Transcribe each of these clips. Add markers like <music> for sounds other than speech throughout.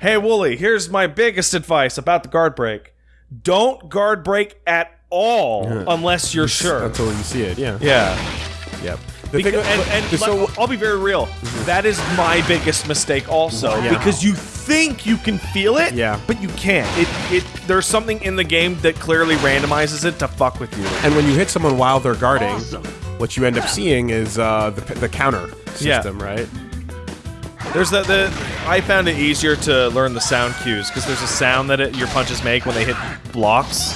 Hey, Wooly, here's my biggest advice about the guard break. Don't guard break at all unless you're sure. Until you see it, yeah. Yeah. Yep. Because, thing- and, and so- let- I'll be very real. That is my biggest mistake, also, Yeah. because you think you can feel it, Yeah. but you can't. It, it, there's something in the game that clearly randomizes it to fuck with you. And when you hit someone while they're guarding, awesome. what you end up seeing is uh, the, the counter Yeah. system, right? There's the, the I found it easier to learn the sound cues because there's a sound that it, your punches make when they hit blocks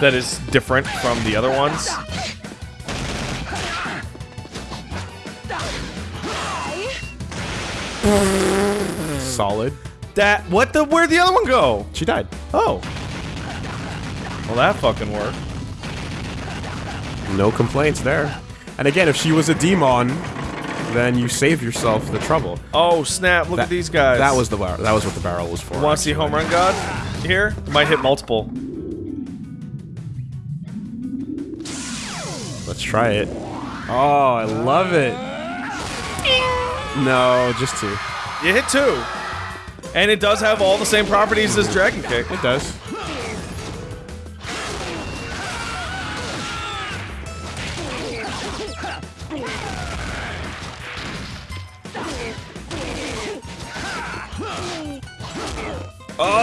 that is different from the other ones. Solid. That what the where'd the other one go? She died. Oh. Well, that fucking worked. No complaints there. And again, if she was a demon, then you save yourself the trouble. Oh snap! Look at these guys. That was the bar- that was what the barrel was for. Want to see home run god here? It might hit multiple. Let's try it. Oh, I love it. No, just two. You hit two, and it does have all the same properties as Dragon Kick. It does.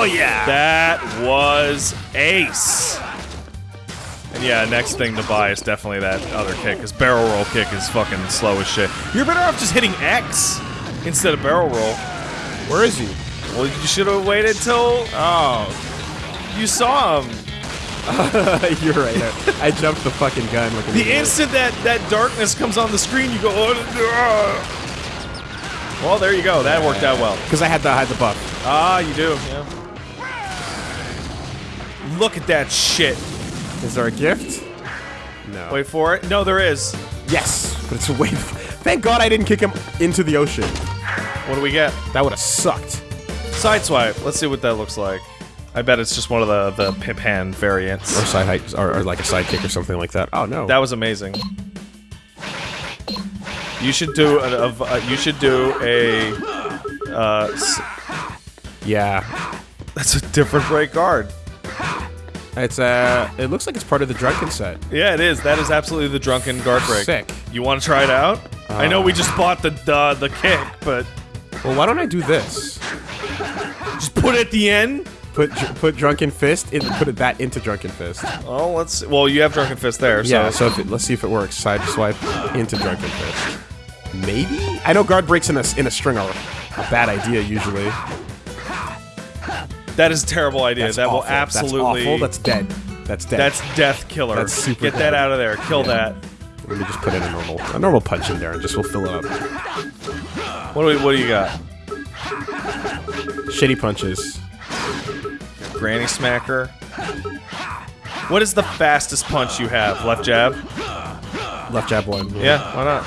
Oh yeah, that was ace. And yeah, next thing to buy is definitely that other kick, because barrel roll kick is fucking slow as shit. You're better off just hitting X instead of barrel roll. Where is he? Well, you should have waited till Oh, you saw him. <laughs> you're right. I, I jumped the fucking gun. Like The instant that that darkness comes on the screen, you go. Oh, well, there you go. That worked out well. Because I had to hide the buff. Ah, you do. Yeah. Look at that shit. Is there a gift? No. Wait for it. No, there is. Yes, but it's a wave. Thank God I didn't kick him into the ocean. What do we get? That would have sucked. Sideswipe. Let's see what that looks like. I bet it's just one of the the pimp hand variants. Or side height, or, or like a side kick or something like that. Oh no. That was amazing. You should do a, a, a you should do a. Uh, s- yeah. that's a different break guard. It's uh. It looks like it's part of the drunken set. Yeah, it is. That is absolutely the drunken guard break. Sick. You want to try it out? I know we just bought the the the kick, but Well, why don't I do this? just put it at the end. Put put drunken fist in. Put it that into drunken fist. Oh, let's. Well, you have drunken fist there, so. Yeah. So if it, let's see if it works. Side swipe into drunken fist. Maybe. I know guard breaks in a in a string are a bad idea usually. That is a terrible idea. That's that will absolutely. That's awful. That's dead. That's dead. That's death killer. That's super Get that out of there. Kill that. Let me just put in a normal a normal punch in there and just we'll fill it up. What do we, What do you got? Shitty punches. Granny smacker. What is the fastest punch you have? Left jab. Left jab one. Yeah. Why not?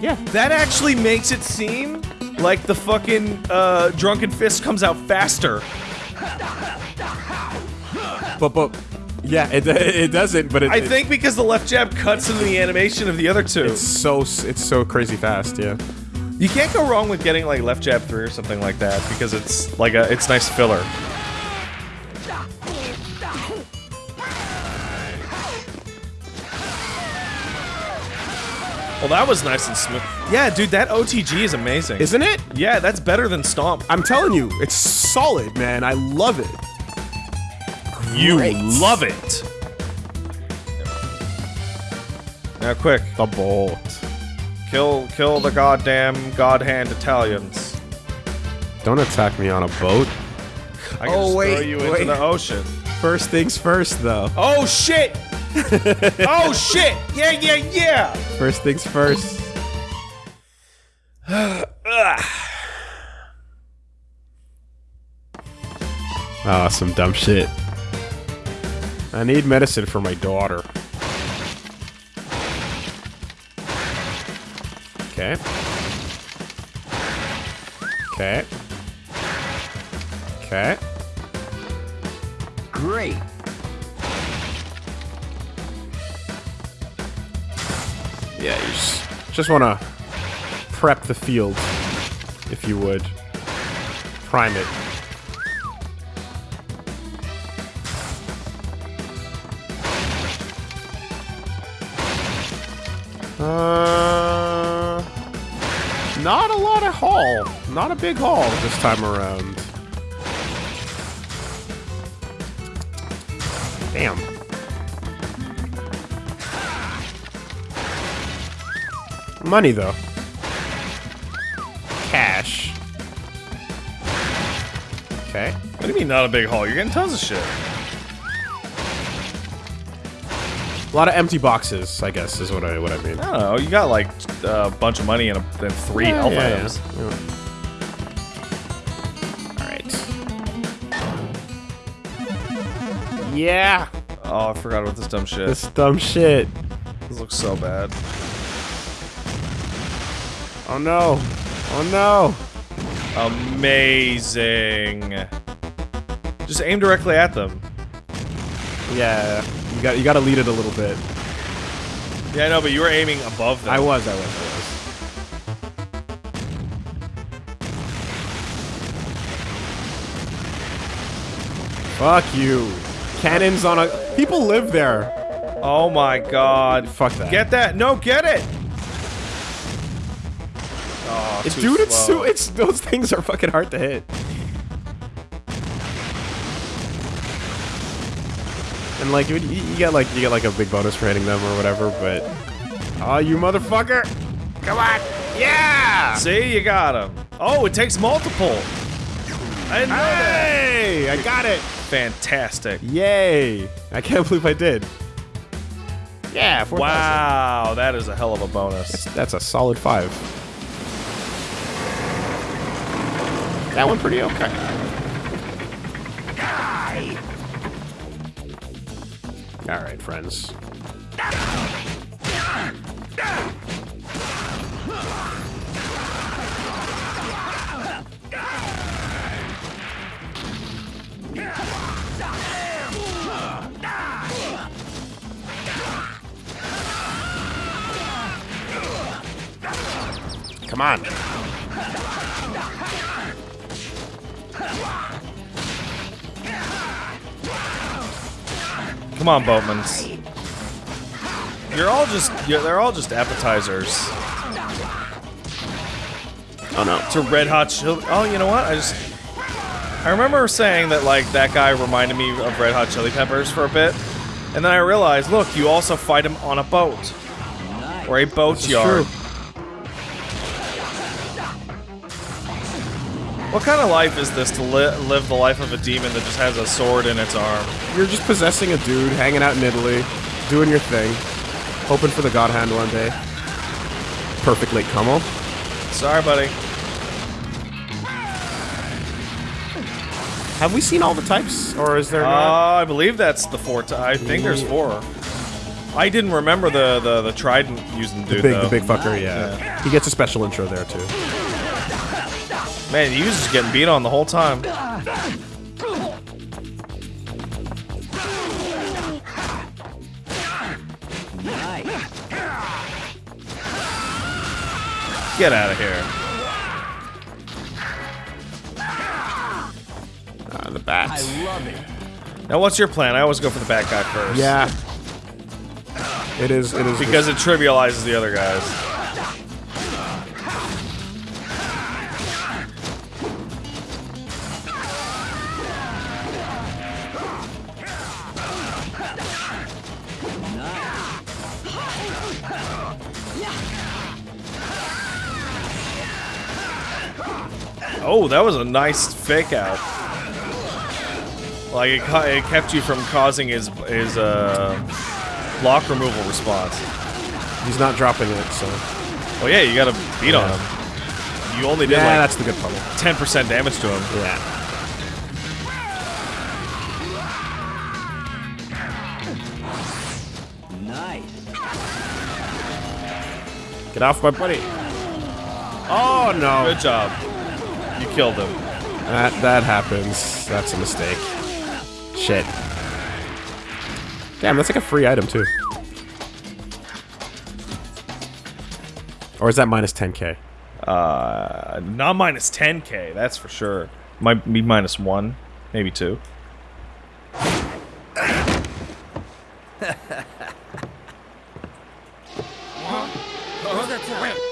Yeah. That actually makes it seem like the fucking uh, drunken fist comes out faster. But but yeah, it it doesn't. But it, I it- think because the left jab cuts into the animation of the other two. it's so it's so crazy fast. Yeah. You can't go wrong with getting like left jab three or something like that because it's like a it's nice filler. Well, that was nice and smooth. Yeah, dude, that OTG is amazing. Isn't it? yeah, that's better than Stomp. I'm telling you, it's solid, man. I love it. You Great. love it. Now, quick, The bolt. kill kill the goddamn god hand Italians. Don't attack me on a boat. I can Oh, just wait, throw you into the ocean. First things first, though. Oh shit! <laughs> oh shit! Yeah, yeah, yeah! First things first. <sighs> Ah, some dumb shit. I need medicine for my daughter. Okay. Okay. Okay. Just, want to prep the field, if you would. Prime it. Uh, not a lot of haul. Not a big haul this time around. Damn. Money, though. Cash. Okay. What do you mean not a big haul? You're getting tons of shit. A lot of empty boxes, I guess, is what I what I mean. I don't know. You got like a bunch of money and, a, and three Yeah, elf yeah, items. All right. Yeah. Oh, I forgot about this dumb shit. This dumb shit. This looks so bad. Oh no. Oh no. Amazing. Just aim directly at them. Yeah. You got you got to lead it a little bit. Yeah, I know, but you were aiming above them. I was. I was. I was. Fuck you. Cannons on a. People live there. Oh my god. Fuck that. Get that. No, get it. Dude, it's so it's those things are fucking hard to hit. And like you, you get like you get like a big bonus for hitting them or whatever, but oh, you motherfucker! Come on, yeah! See, you got him. Oh, it takes multiple. I didn't know that. Hey, I got it! Fantastic. Yay! I can't believe I did. Yeah, 4,000. Wow, that is a hell of a bonus. That's a solid five. That one pretty okay. All right, friends. Come on. Come on, Boatmans. You're all just, you're, they're all just appetizers Oh no. to Red Hot Chili. Oh, you know what? I just, I remember saying that like that guy reminded me of Red Hot Chili Peppers for a bit, and then I realized, look, you also fight him on a boat or a boat What kind of life is this to li live the life of a demon that just has a sword in its arm? You're just possessing a dude, hanging out in Italy, doing your thing, hoping for the God Hand one day. Perfect late Como. Sorry, buddy. Have we seen all the types, or is there Uh, not? I believe that's the four. I think there's four. I didn't remember the the, the trident using the dude Big, though. the big fucker, yeah. Yeah. He gets a special intro there too. Man, he was just getting beat on the whole time. Get out of here. Uh, the bats. Now, what's your plan? I always go for the bad guy first. Yeah. It is. It is Because it trivializes the other guys. That was a nice fake out. Like it, it kept you from causing his his uh, block removal response. He's not dropping it, so. Oh yeah, you gotta beat on him. You only did Yeah, like that's the good pummel. 10% damage to him. Yeah. Get off my buddy. Oh no. Good job. You killed him. That that happens. That's a mistake. Shit. Damn, that's like a free item too. Or is that minus 10k? Uh, not minus 10k, that's for sure. Might be minus one, maybe two. <laughs>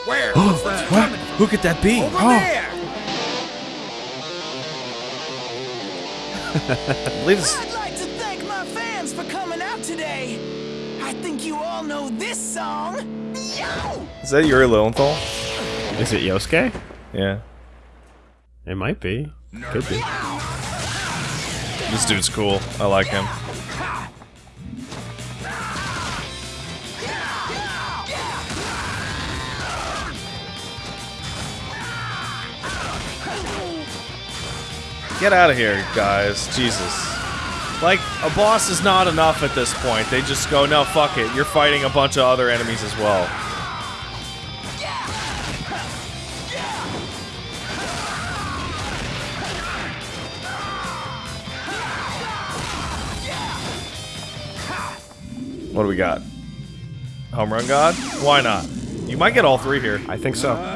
Where? <gasps> What's that coming from? Who could that be? Over there! I'd like to thank my fans for coming out today. I think you all know this song. Yo! is that Yuri Lowenthal? Is it Yosuke? Yeah. It might be. Could be. This dude's cool. I like him. Get out of here, guys. Jesus. Like, a boss is not enough at this point. They just go, no, fuck it. You're fighting a bunch of other enemies as well. What do we got? Home Run God? Why not? You might get all three here. I think so. Uh,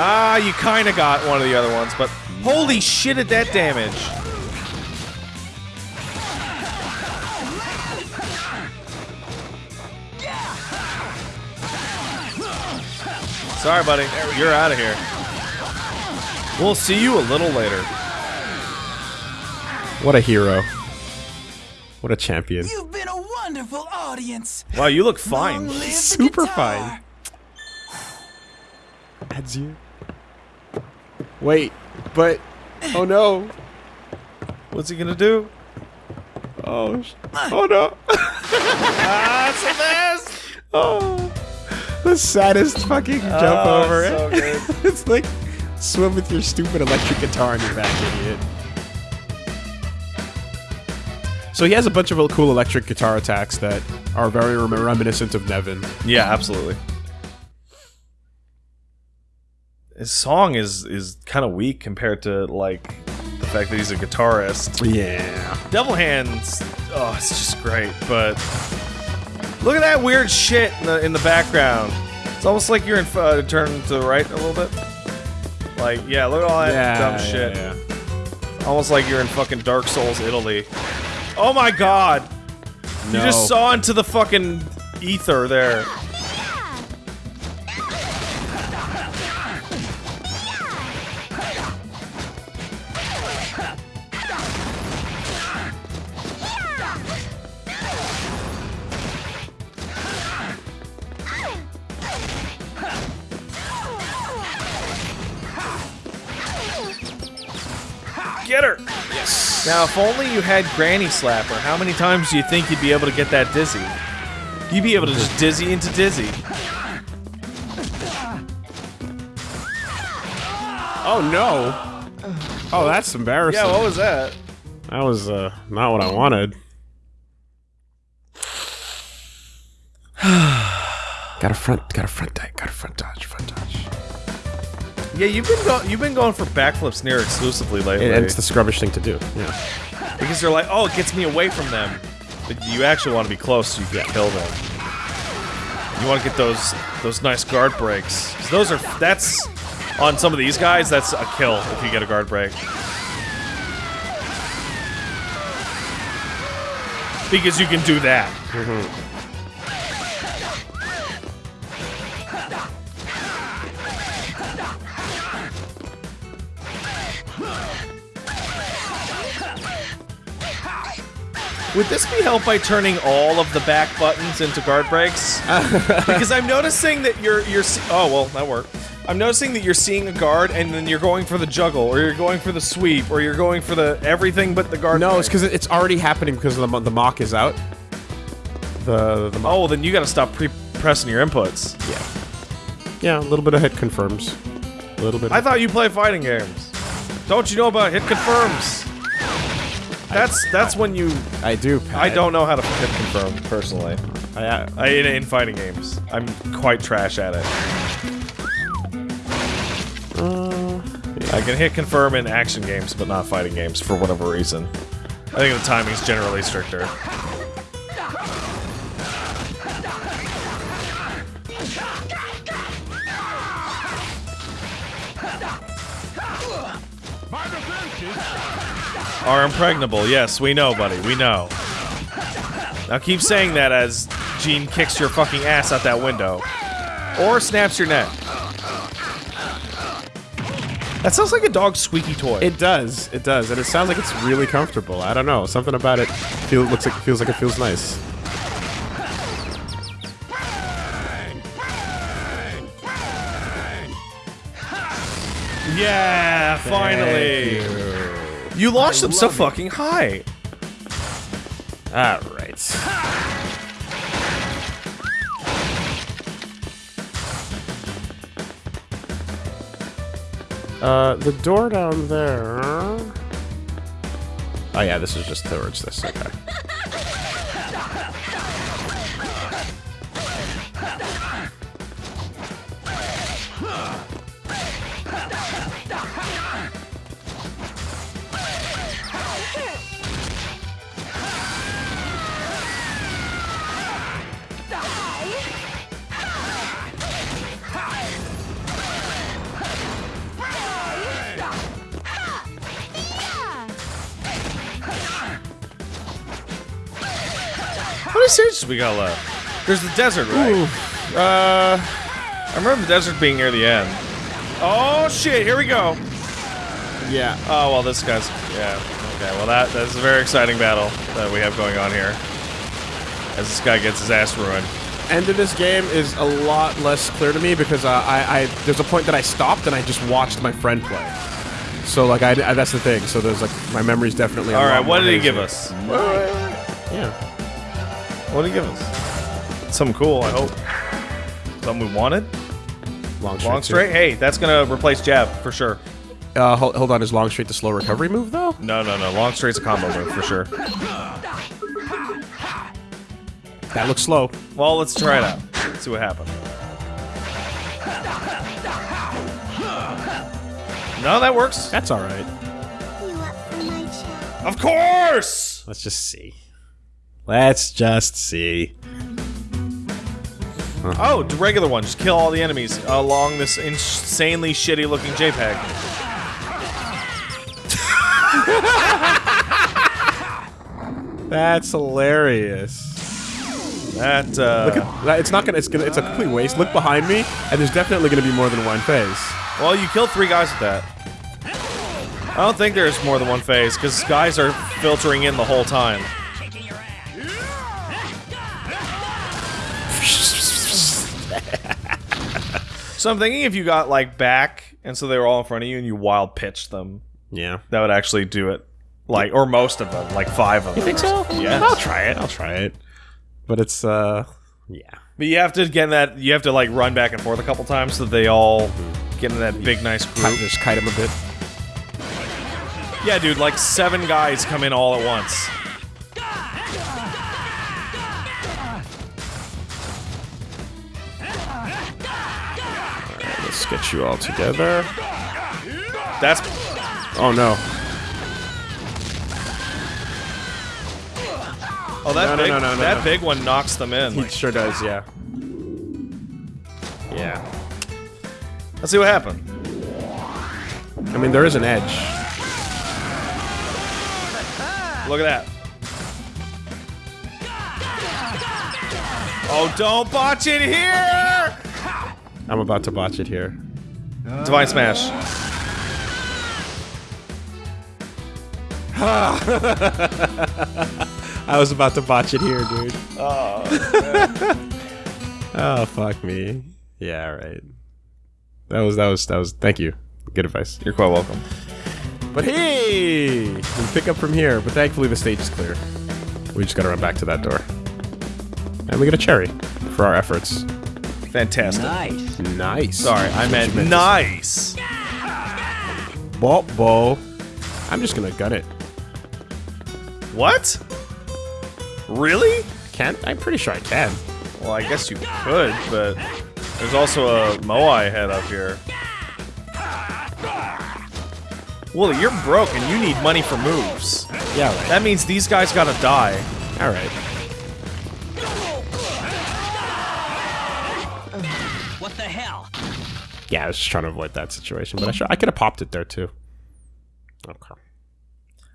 Ah, you kind of got one of the other ones, but holy shit at that damage. Sorry, buddy. You're out of here. We'll see you a little later. What a hero. What a champion. You've been a wonderful audience. Wow, you look fine. Super guitar. fine. Adziu. Wait, but oh no. What's he gonna do? Oh, sh- oh no. That's the best. <laughs> Oh, the saddest fucking oh, jump Oh, over so it. good. <laughs> it's like swim with your stupid electric guitar on your back, idiot. So he has a bunch of cool electric guitar attacks that are very rem- reminiscent of Nevan. Yeah, absolutely. His song is is kind of weak compared to like the fact that he's a guitarist. Yeah. Devil Hands, oh, it's just great. But look at that weird shit in the in the background. It's almost like you're in uh, turn to the right a little bit. Like, yeah, look at all that Yeah, dumb yeah, shit. yeah. Almost like you're in fucking Dark Souls, Italy. Oh my god! No. You just saw into the fucking ether there. Get her! Yes. Now, if only you had Granny Slapper, how many times do you think you'd be able to get that dizzy? You'd be able to just dizzy into dizzy. Oh no. Oh, that's embarrassing. Yeah, what was that? That was uh, not what I wanted. <sighs> got a front, got a front dodge, got a front dodge, front dodge. Yeah, you've been go- you've been going for backflips near exclusively lately. And it's the scrubbish thing to do. Yeah. because they're like, oh, it gets me away from them. But you actually want to be close so you can kill them. You want to get those those nice guard breaks. Those are that's on some of these guys. That's a kill if you get a guard break. Because you can do that. Mm-hmm. Would this be helped by turning all of the back buttons into guard breaks? <laughs> because I'm noticing that you're you're oh well that worked. I'm noticing that you're seeing a guard and then you're going for the juggle or you're going for the sweep or you're going for the everything but the guard. No, break. it's because it's already happening because the the mock is out. The the mock. oh then you got to stop pre-pressing your inputs. Yeah. Yeah, a little bit of hit confirms. A little bit. I thought you play fighting games. Don't you know about hit confirms? That's that's when you. I do. Pat. I don't know how to hit confirm personally. I, I, in, in fighting games, I'm quite trash at it. uh, I can hit confirm in action games, but not fighting games for whatever reason. I think the timing's generally stricter. Are impregnable. Yes, we know, buddy. We know. Now keep saying that as Gene kicks your fucking ass out that window. Or snaps your neck. That sounds like a dog's squeaky toy. It does. It does, and it sounds like it's really comfortable. I don't know. Something about it feel looks like feels like it feels nice. yeah, finally. You. launched them so fucking high. All right. Uh, the door down there. Oh yeah, this is just towards this. Okay. We got left? There's the desert, right? Uh, I remember the desert being near the end. Oh shit, here we go. yeah. Oh well, this guy's yeah. Okay, well that that's a very exciting battle that we have going on here. As this guy gets his ass ruined. End of this game is a lot less clear to me because uh, I, I there's a point that I stopped and I just watched my friend play. So like I, I- that's the thing. So there's like my memory's definitely. All lot what did he give us? Yeah. What did he give us? Something cool, I hope. Something we wanted. Long Long too. straight. Hey, that's gonna replace jab for sure. Uh, hold, hold on, is long straight the slow recovery move though? No, no, no. Long straight's a combo move for sure. That looks slow. Well, let's try it out. Let's see what happens. No, that works. That's all right. You up for my chat? Of course. Let's just see. Let's just see. Oh, the regular one. Just kill all the enemies along this insanely shitty looking JPEG. <laughs> That's hilarious. That uh, Look at that. It's not gonna. It's gonna. It's a complete waste. Look behind me, and there's definitely gonna be more than one phase. well, you killed three guys with that. I don't think there's more than one phase because guys are filtering in the whole time. So I'm thinking if you got like back and so they were all in front of you and you wild pitched them, Yeah. that would actually do it. Like or most of them, like five of them. You Think so? Yeah, I'll try it. I'll try it. But it's uh, yeah. But you have to get in that. You have to like run back and forth a couple times so that they all get in that big nice group. just kite them a bit. Yeah, dude, like seven guys come in all at once. Get you all together. That's Oh no. oh that No, big no, no, that big one knocks them in. He Like, sure does. Yeah. Yeah. let's see what happened. I mean, there is an edge. Look at that. Oh, don't botch it here! I'm about to botch it here. Ah. Divine Smash. Ah. <laughs> I was about to botch it here, dude. Oh, <laughs> oh. fuck me. Yeah, right. That was that was that was. Thank you. Good advice. You're quite welcome. But hey, we pick up from here. But thankfully, the stage is clear. We just gotta run back to that door, and we get a cherry for our efforts. Fantastic. Nice. Nice. Sorry, I meant nice. Bo bo. I'm just gonna gun it. What? Really? Can I'm pretty sure I can. Well, I guess you could, but there's also a Moai head up here. Wooly, you're broke and you need money for moves. Yeah, right. That means these guys gotta die. All Yeah, I was just trying to avoid that situation, but I sure I could have popped it there too. Okay.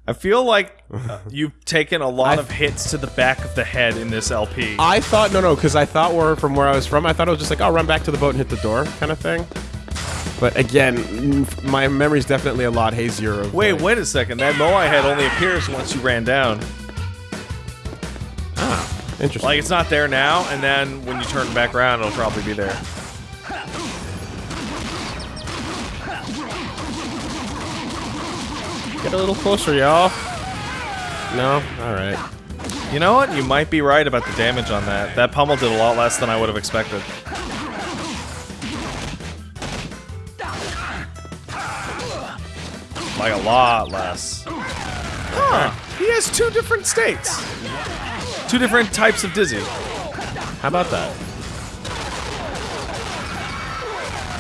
I feel like uh, <laughs> you've taken a lot I- of hits to the back of the head in this LP. I thought no, no, because I thought where from where I was from, I thought it was just like, I'll run back to the boat and hit the door, kind of thing. But again, my memory's definitely a lot hazier. Of wait, like- wait a second. That Moai head only appears once you ran down. Interesting. Like it's not there now, and then when you turn back around, it'll probably be there. Get a little closer, y'all. No, all right. You know what? You might be right about the damage on that. That pummel did a lot less than I would have expected. Like a lot less. Huh. He has two different states. Two different types of dizzy. How about that?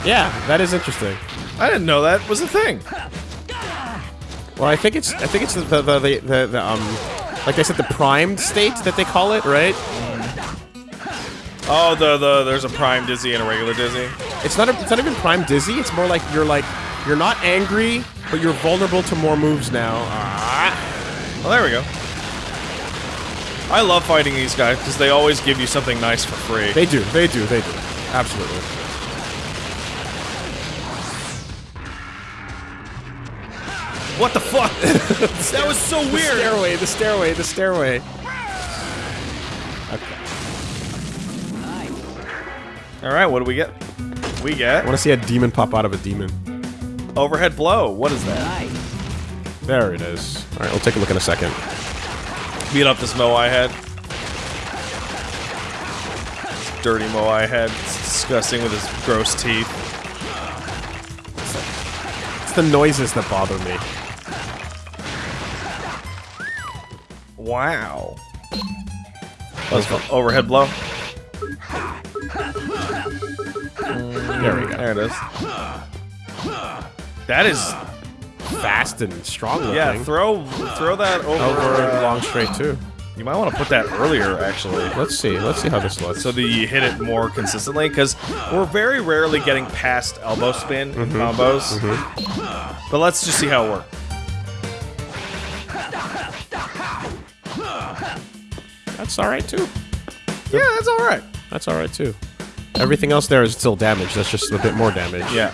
Yeah, that is interesting. I didn't know that was a thing. Well, I think it's I think it's the the, the, the, the, the um like they said the primed state that they call it, right? Oh, the the there's a prime dizzy and a regular dizzy. It's not a, it's not even prime dizzy. It's more like you're like you're not angry, but you're vulnerable to more moves now. Well, there we go. I love fighting these guys because they always give you something nice for free. They do, they do, they do. Absolutely. What the fuck? <laughs> that was so weird. The weird. stairway, the stairway, the stairway. Okay. All right, what do we get? We get. I want to see a demon pop out of a demon. overhead blow. What is that? There it is. All right, we'll take a look in a second. Beat up this Moai head. This dirty Moai head. It's disgusting with his gross teeth. It's the noises that bother me. Wow. Let's go. Overhead blow. There we go. There it is. That is Fast and strong looking. yeah. Throw throw that over. Over uh, long straight too. You might want to put that earlier, actually. Let's see. Let's see how this looks. so that you hit it more consistently because we're very rarely getting past elbow spin in Mm-hmm. combos. But let's just see how it works. That's all right too. Yeah, that's all right. That's all right too. Everything else there is still damage. That's just a bit more damage. Yeah,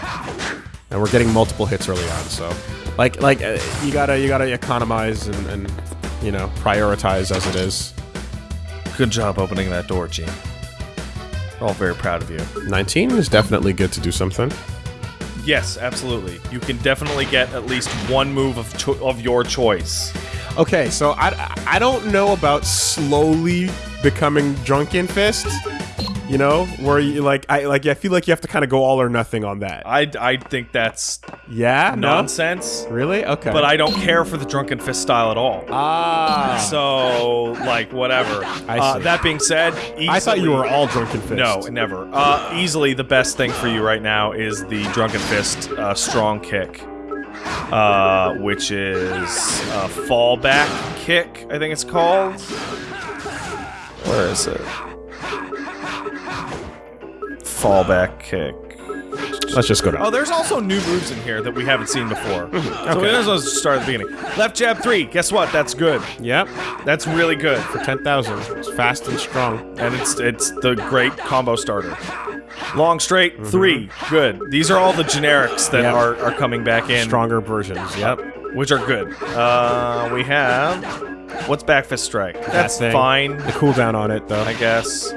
and we're getting multiple hits early on. So, like, like uh, you gotta you gotta economize and, and you know prioritize as it is. good job opening that door, Gene. We're all very proud of you. 19 is definitely good to do something. Yes, absolutely. You can definitely get at least one move of of your choice. Okay, so I I don't know about slowly becoming drunken fist. You know, where you like I like I feel like you have to kind of go all or nothing on that. I, I think that's yeah, no? nonsense, Really? Okay. but I don't care for the drunken fist style at all. ah. So, like, whatever. I Uh, see. that being said, I thought you were all drunken fist. No, never. Uh, easily, the best thing for you right now is the Drunken Fist uh, Strong Kick, uh, which is a fallback kick, I think it's called. Where is it? Fallback kick. Let's just go down. Oh, there's also new moves in here that we haven't seen before. <laughs> So we Okay. might as well just start at the beginning. Left jab three. Guess what? That's good. Yep. That's really good. For 10,000. It's fast and strong. and it's it's the great combo starter. Long straight three, good. These are all the generics that Yep. are, are coming back in, Stronger versions. Yep. which are good. Uh, we have what's back fist strike? That's thing. fine, The cooldown on it, though. I guess.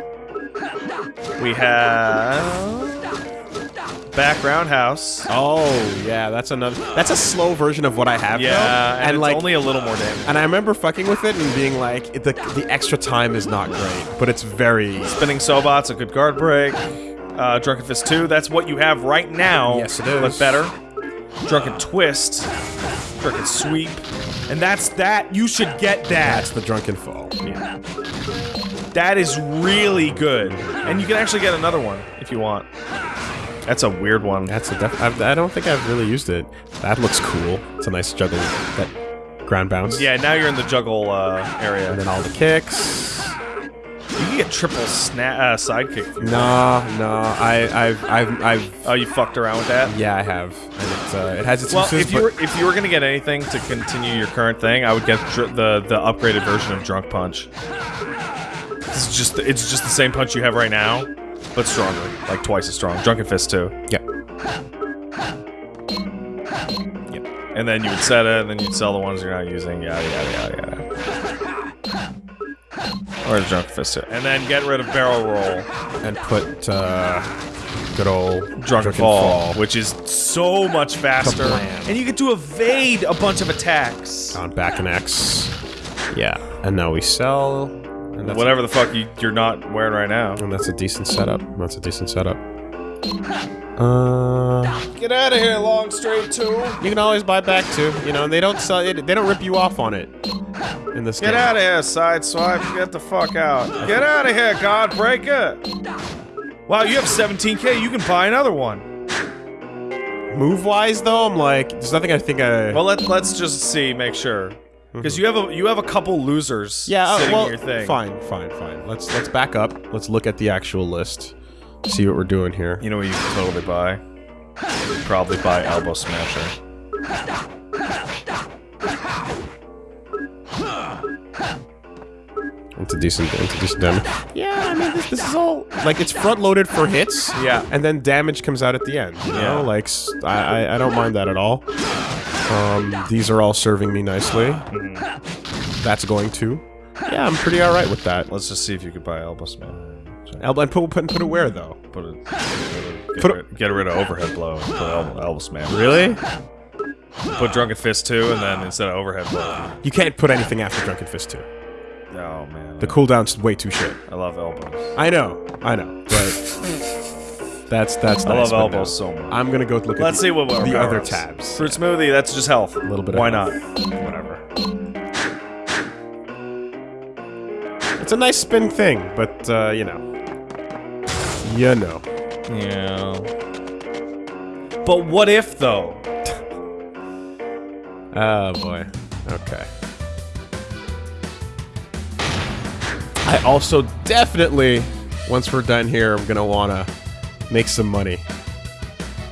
We have back roundhouse. Oh, yeah, that's another. That's a slow version of what I have. Yeah, though. and, it's like, only a little more damage. and I remember fucking with it and being like, the the extra time is not great, but it's very. Spinning Sobat's a good guard break. Uh, Drunken Fist 2, that's what you have right now. Yes, it is. But better. Drunken Twist. Drunken Sweep. And that's that. You should get that. That's the drunken fall. Yeah. That is really good. And you can actually get another one if you want. That's a weird one. That's a def- I've, I don't think I've really used it. That looks cool. It's a nice juggle. That ground bounce. Yeah, now you're in the juggle uh, And then all the kicks. You can get triple sna- uh, sidekick. No, no, I, I've, I've, I've, Oh, you fucked around with that. yeah, I have, and it, uh, it has its Well, uses, if you were if you were gonna get anything to continue your current thing, I would get dr- the the upgraded version of Drunk Punch. This is just it's just the same punch you have right now, but stronger, like twice as strong. Drunken Fist too. yeah, And then you would set it, and then you'd sell the ones you're not using. Yada yada yada yada. Or the Drunken Fist too. And then get rid of Barrel Roll, and put uh, good old Drunken, Fall, which is so much faster, and you get to evade a bunch of attacks. on back and X. Yeah, and now we sell. And that's Whatever the fuck you, you're not wearing right now. And that's a decent setup. That's a decent setup. Uh, Get out of here, long straight two. you can always buy back too, you know. And they don't sell it. They don't rip you off on it in this Get game. out of here, sideswipe. Get the fuck out. Get out of here, Godbreaker. Wow, you have 17k. You can buy another one. Move wise though, I'm like, there's nothing I think I. Well, let, let's just see, make sure. Because you have a you have a couple losers yeah, uh, sitting well, in your thing. fine, fine, fine. Let's let's back up. Let's look at the actual list. See what we're doing here. You know what you can totally buy? You probably buy Elbow Smasher. Into decent, into decent damage. Yeah, I mean, this, this is all like it's front loaded for hits. Yeah. and then damage comes out at the end. You Yeah. know, like I don't mind that at all. Um, these are all serving me nicely. Mm-hmm. That's going to. Yeah, I'm pretty all right with that. Let's just see if you could buy Elbow Smasher. Elbow and put put put it where though? Put it. Get, Put rid, get rid of overhead blow. Put elbow, elbow smash. Really? Put drunken fist too, and then instead of overhead blow. You can't put anything after Drunken Fist 2. Oh man, The cooldown's way too short. I love elbows. I know, I know, but that's that's I nice. love but no. elbows so much. I'm gonna go look at Let's the, see what what the other power tabs. Fruit smoothie. That's just health. A little bit of Why health. not? Whatever. It's a nice spin thing, but uh, you know, you know. Yeah. But what if though? Oh boy. Okay. I also definitely, once we're done here, I'm gonna wanna make some money.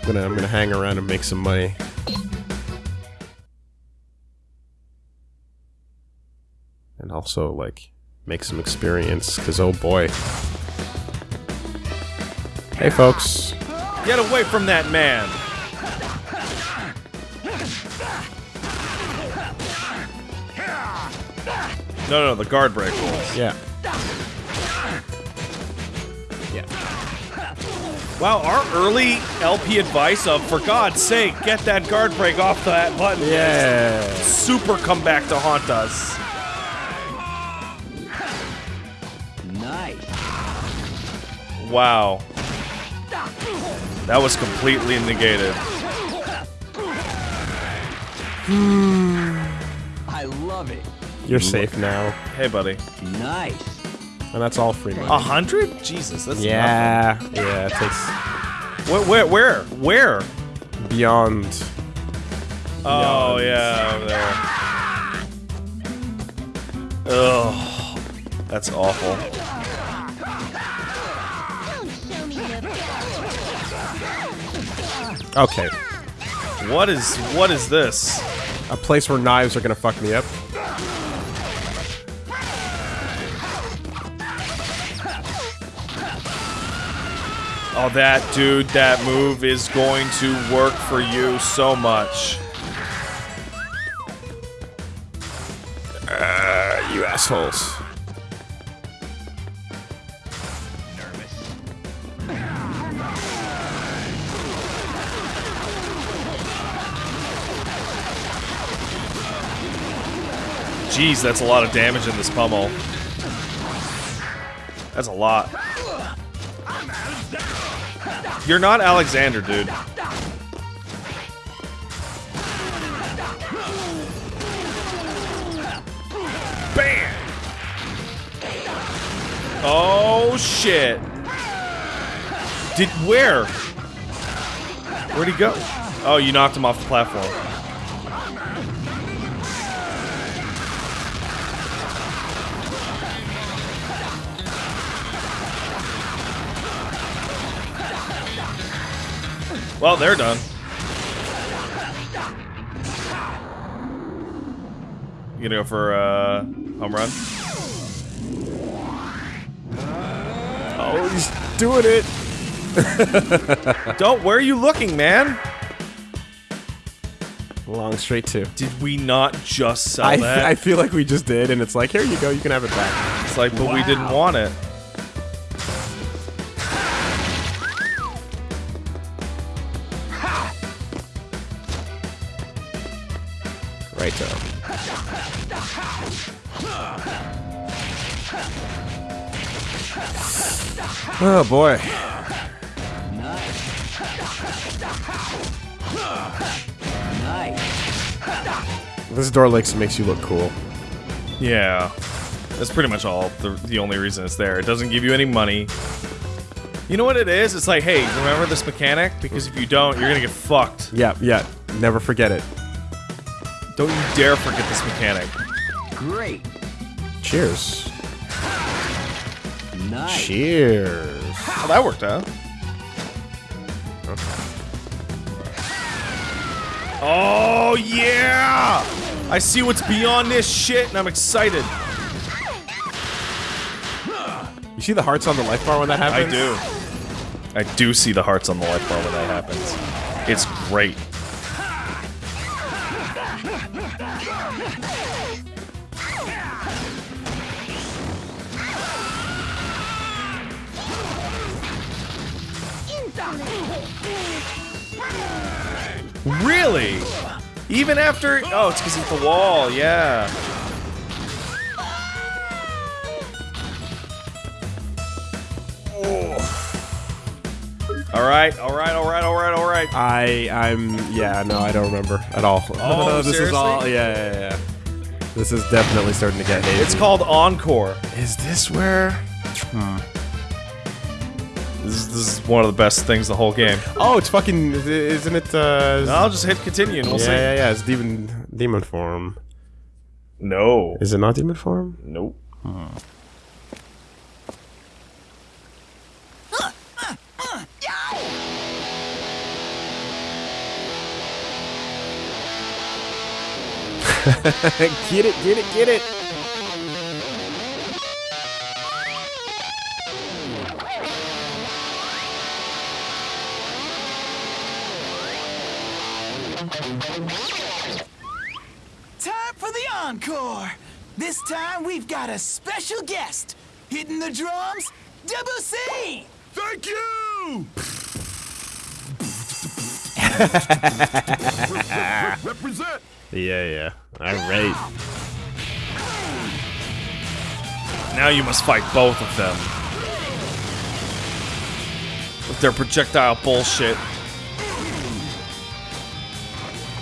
I'm gonna I'm gonna hang around and make some money. And also like make some experience, cause oh boy. Hey folks. Get away from that man. No, no, the guard break rules. Yeah. Yeah. Wow, our early LP advice of, for God's sake, get that guard break off that button. Yeah. Super comeback to haunt us. Nice. Wow. That was completely negated. I love it. You're safe now. Hey, buddy. Nice. And that's all free money. A hundred? Jesus, that's Yeah, yeah, it takes. Where, where, where, where? beyond. Oh, yeah, over there. Ugh. That's awful. Okay, What is, what is this? a place where knives are gonna fuck me up. Oh, that dude, that move is going to work for you so much. Uh, you assholes. Jeez, that's a lot of damage in this pummel. That's a lot. You're not Alexander, dude. Bam! Oh shit! Did where? Where'd he go? Oh, you knocked him off the platform. Well, they're done. You gonna go for uh, home run? Oh, he's doing it. <laughs> Don't. Where are you looking, man? Long straight two. Did we not just sell I, that? I feel like we just did, and it's like, here you go, you can have it back. it's like, but we didn't want it. Right though. Oh boy. This door likes makes you look cool. Yeah, that's pretty much all. The, the only reason it's there. It doesn't give you any money. You know what it is? It's like, hey, remember this mechanic? Because if you don't, you're gonna get fucked. Yeah, yeah. Never forget it. Don't you dare forget this mechanic. Great. Cheers. Nice. Cheers. Oh, that worked out. Oh yeah! I see what's beyond this shit, and I'm excited. You see the hearts on the life bar when that happens? I do. I do see the hearts on the life bar when that happens. It's great. Really? Even after? Oh, it's because it's the wall. Yeah. All right, all right, all right, all right, all right. I I'm yeah no I don't remember at all. <laughs> Oh, this is all yeah yeah yeah. This is definitely starting to get hazy. It's called Encore. Is this where? Hmm. This is, this is one of the best things the whole game. Oh, it's fucking. Isn't it? Uh, I'll just hit continue and we'll yeah, see. yeah, yeah. It's demon demon form. No. Is it not demon form? Nope. <laughs> get it, get it, get it. Got a special guest. Hitting the drums, Debussy! Thank you! Represent! <laughs> Yeah, yeah. All right. Now you must fight both of them. With their projectile bullshit.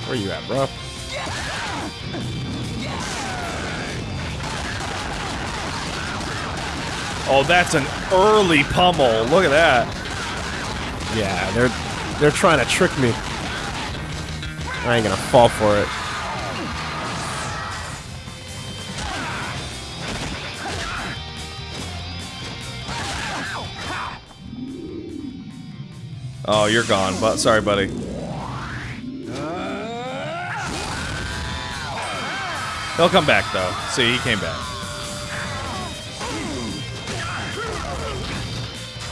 Where you at, bro? Oh, that's an early pummel. Look at that. Yeah, they're they're trying to trick me. I ain't gonna fall for it. Oh, you're gone. But sorry, buddy. He'll come back though. See, he came back.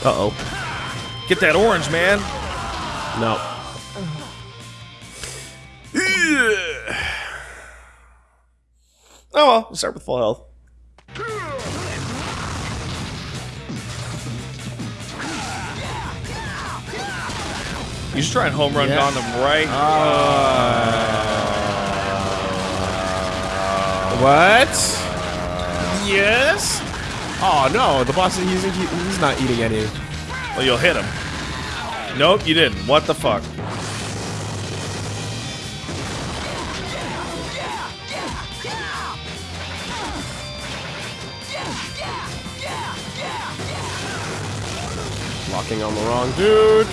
Uh oh. Get that orange, man. No. Oh well, we'll start with full health. You should try and home run Yeah. Gundam right. What? Yes. Oh no, the boss he's he's not eating any. well, you'll hit him. Nope, you didn't. What the fuck? Locking on the wrong dude.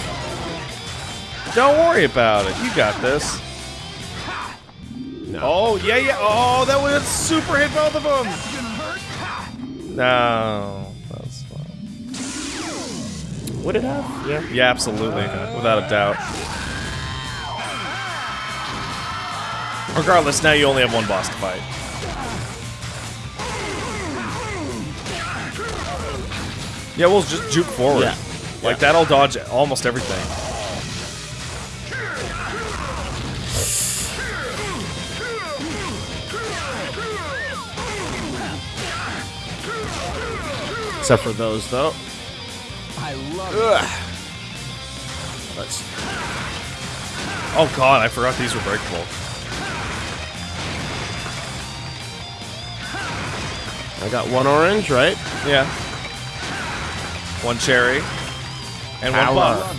Don't worry about it. You got this. No. Oh yeah, yeah. Oh, that would super hit both of them. No, that's fine. Would it have? Yeah. Yeah, absolutely, without a doubt. Regardless, now you only have one boss to fight. Yeah, we'll just juke forward. Yeah. Like, yeah. that'll dodge almost everything. Except for those, though. I love it. Let's. Oh god, I forgot these were breakable. I got one orange, right? Yeah. One cherry. And one Power. buff.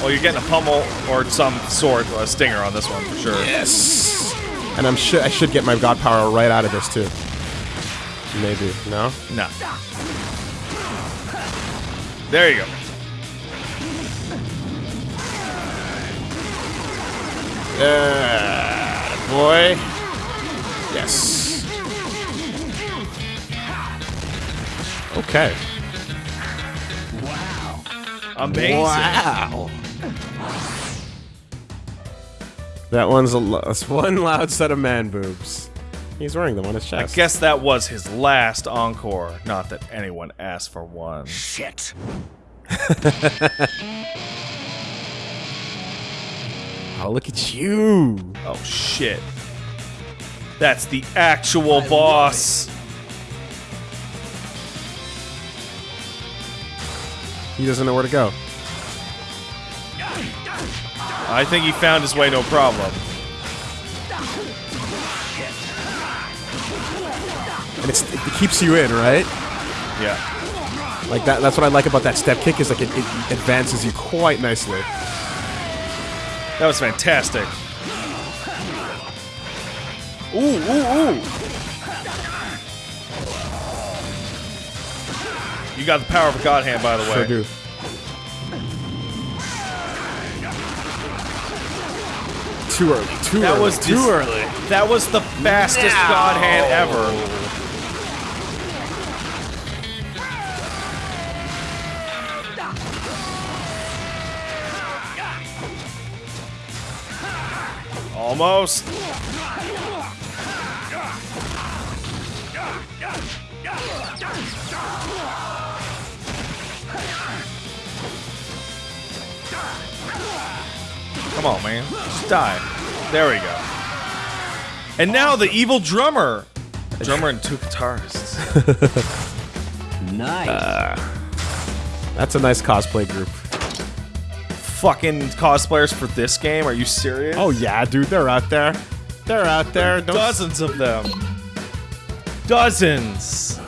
Love it. Oh, you're getting a pummel or some sort, a stinger on this one for sure. Yes. And I'm sure I should get my god power right out of this too. Maybe no. No. There you go. Uh, boy. Yes. Okay. Amazing. Wow. That one's a lo- that's one loud set of man boobs. He's wearing them on his chest. I guess that was his last encore. Not that anyone asked for one. Shit. <laughs> Oh, look at you. Oh shit. That's the actual boss. He doesn't know where to go. I think he found his way no problem. And it's, it keeps you in, right? Yeah. Like that. That's what I like about that step kick is like it, it advances you quite nicely. That was fantastic. Ooh, ooh, ooh. You got the power of a god hand, by the way. Sure do. Too early. Too That early. was too early. That was the fastest god hand ever. Almost. Come on, man. Just die. There we go. And now the evil drummer. A <laughs> drummer and two guitarists. <laughs> Nice. Uh, that's a nice cosplay group. Fucking cosplayers for this game? Are you serious? Oh yeah, dude, they're out there. They're out there. Don't dozens of them. Dozens.